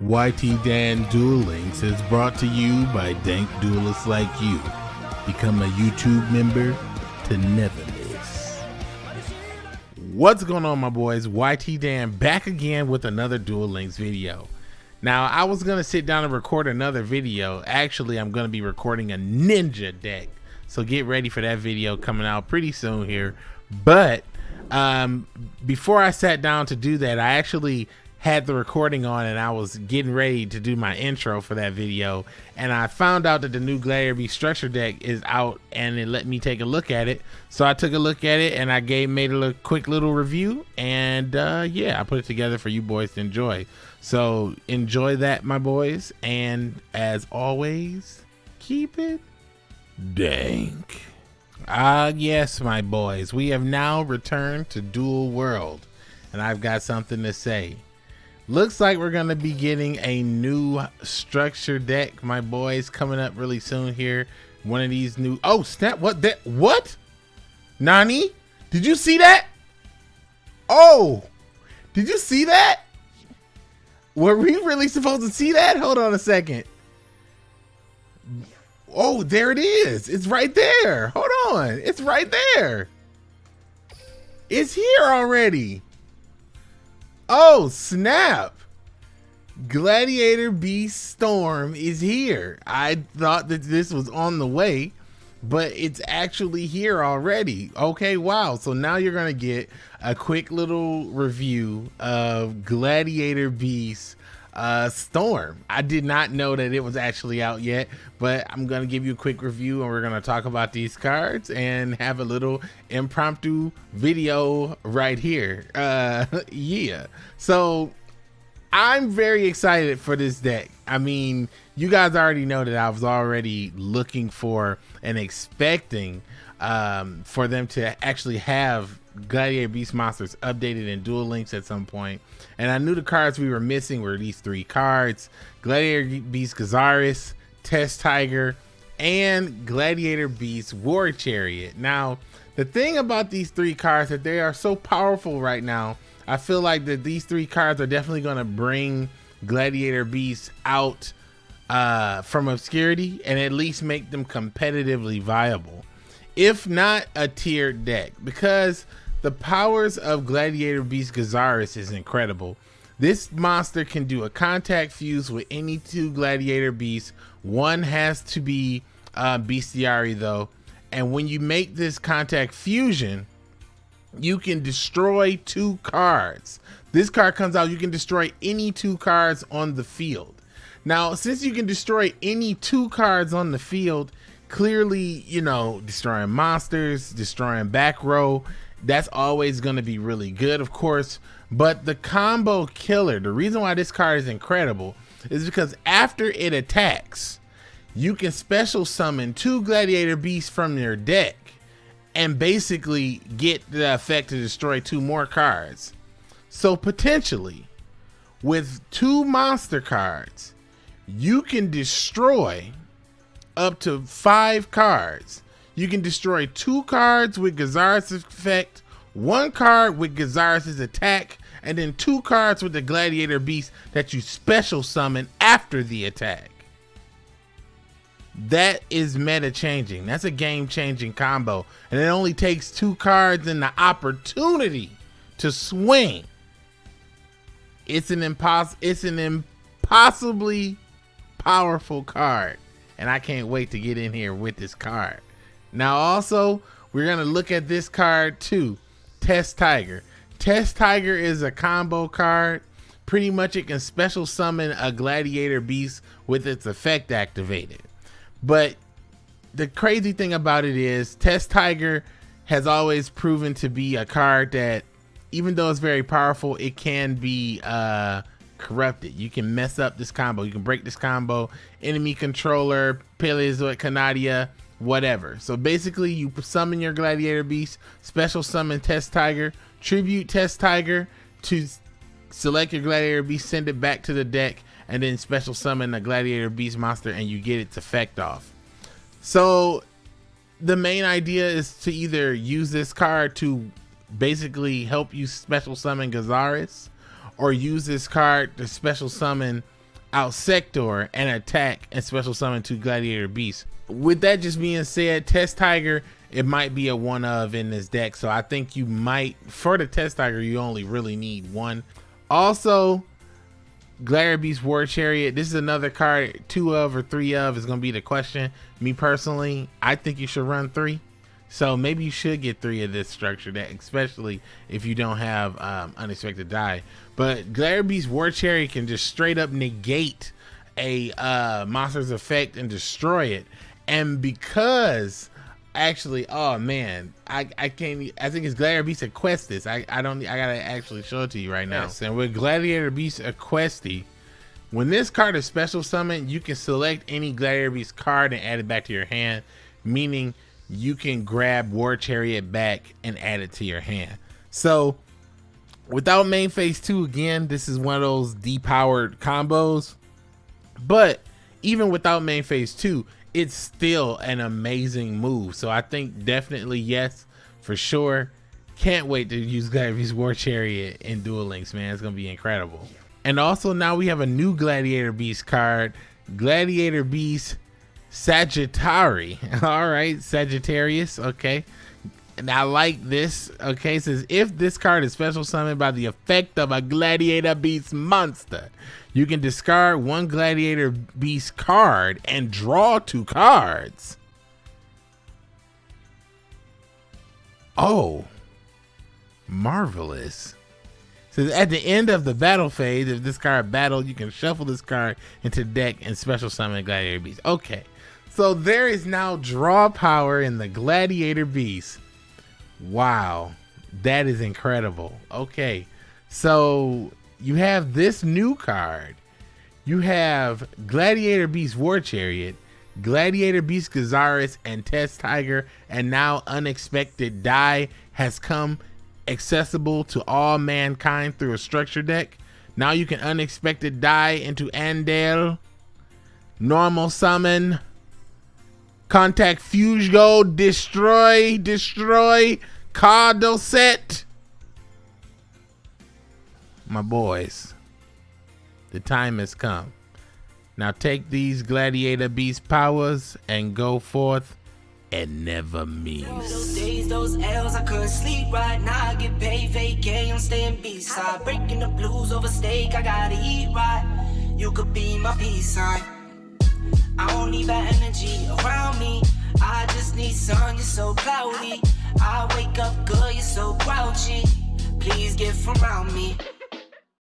YT Dan Duel Links is brought to you by dank duelists like you. Become a YouTube member to never miss. What's going on, my boys? YT Dan back again with another Duel Links video. Now, I was going to sit down and record another video. Actually, I'm going to be recording a ninja deck. So get ready for that video coming out pretty soon here. But um, before I sat down to do that, I actually had the recording on and I was getting ready to do my intro for that video and I found out that the new Glare Beast structure deck is out and it let me take a look at it. So I took a look at it and I gave made a quick little review and uh, yeah, I put it together for you boys to enjoy. So enjoy that my boys and as always, keep it dank. Ah yes my boys, we have now returned to Duel World and I've got something to say. Looks like we're to be getting a new structure deck, my boys, coming up really soon here. One of these new... Oh, snap. What? That? What? Nani? Did you see that? Oh! Did you see that? Were we really supposed to see that? Hold on a second. Oh, there it is. It's right there. Hold on. It's right there. It's here already. Oh, snap. Gladiator Beast Storm is here. I thought that this was on the way, but it's actually here already. Okay, wow. So now you're going to get a quick little review of Gladiator Beast uh, Storm. I did not know that it was actually out yet, but I'm going to give you a quick review and we're going to talk about these cards and have a little impromptu video right here. Uh, yeah. So I'm very excited for this deck. I mean, you guys already know that I was already looking for and expecting um, for them to actually have Gladiator Beast Monsters updated in Duel Links at some point. And I knew the cards we were missing were these three cards Gladiator Beast Gyzarus, Test Tiger, and Gladiator Beast War Chariot. Now, the thing about these three cards that they are so powerful right now, I feel like that these three cards are definitely going to bring Gladiator Beast out uh, from obscurity and at least make them competitively viable. If not a tiered deck, because the powers of Gladiator Beast Gyzarus is incredible. This monster can do a contact fuse with any two Gladiator beasts. One has to be uh, Bestiari though. And when you make this contact fusion, you can destroy two cards. This card comes out, you can destroy any two cards on the field. Now, since you can destroy any two cards on the field, clearly, you know, destroying monsters, destroying back row, that's always going to be really good, of course. But the combo killer, the reason why this card is incredible is because after it attacks, you can special summon two gladiator beasts from your deck and basically get the effect to destroy two more cards. So potentially, with two monster cards, you can destroy up to five cards you can destroy two cards with Gyzarus' effect, one card with Gyzarus' attack, and then two cards with the Gladiator Beast that you special summon after the attack. That is meta changing. That's a game changing combo. And it only takes two cards and the opportunity to swing. It's an impos it's an impossibly powerful card. And I can't wait to get in here with this card. Now also, we're going to look at this card too. Test Tiger. Test Tiger is a combo card. Pretty much it can special summon a gladiator beast with its effect activated. But the crazy thing about it is Test Tiger has always proven to be a card that even though it's very powerful, it can be uh, corrupted. You can mess up this combo. You can break this combo. Enemy controller, Paleozoic Canadia, whatever. So basically, you summon your Gladiator Beast, special summon Test Tiger, tribute Test Tiger to select your Gladiator Beast, send it back to the deck, and then special summon a Gladiator Beast monster, and you get its effect off. So the main idea is to either use this card to basically help you special summon Gyzarus, or use this card to special summon out Sector and attack and special summon two Gladiator Beasts. With that just being said, Test Tiger, it might be a one of in this deck. So I think you might, for the Test Tiger, you only really need one. Also, Gladiator Beast War Chariot. This is another card, two of or three of is going to be the question. Me personally, I think you should run three. So maybe you should get three of this structure, that especially if you don't have um, unexpected Dai. But Glare Beast War Chariot can just straight up negate a uh, monster's effect and destroy it. And because actually, oh man, I, I can't. I think it's Gladiator Beast Equestus. I I don't. I gotta actually show it to you right now. Yes, and with Gladiator Beast Equeste, when this card is special summoned, you can select any Gladiator Beast card and add it back to your hand, meaning you can grab War Chariot back and add it to your hand. So without main phase two, again, this is one of those depowered combos. But even without main phase two, it's still an amazing move. So I think definitely yes, for sure. Can't wait to use Gladiator's War Chariot in Duel Links, man. It's gonna be incredible. And also now we have a new Gladiator Beast card, Gladiator Beast Sagittarii. All right, Sagittarius. Okay. And I like this. Okay, it says if this card is special summoned by the effect of a Gladiator Beast monster, you can discard one Gladiator Beast card and draw two cards. Oh, marvelous. Says at the end of the battle phase, if this card battled, you can shuffle this card into deck and special summon Gladiator Beast. Okay. So there is now draw power in the Gladiator Beast. Wow. That is incredible. Okay. So you have this new card. You have Gladiator Beast War Chariot, Gladiator Beast Gyzarus, and Test Tiger, and now Unexpected Dai has come accessible to all mankind through a structure deck. Now you can Unexpected Dai into Andal, Normal Summon, Contact Fugo, destroy, destroy, Cardo set. My boys, the time has come. Now take these gladiator beast powers and go forth and never miss. Those days, those L's, I couldn't sleep right now. I get paid, vacay, I'm staying beside. Breaking the blues over steak, I gotta eat right. You could be my peace sign. I don't need that energy around me. I just need sun, you're so cloudy. I wake up good, you're so grouchy. Please get from around me.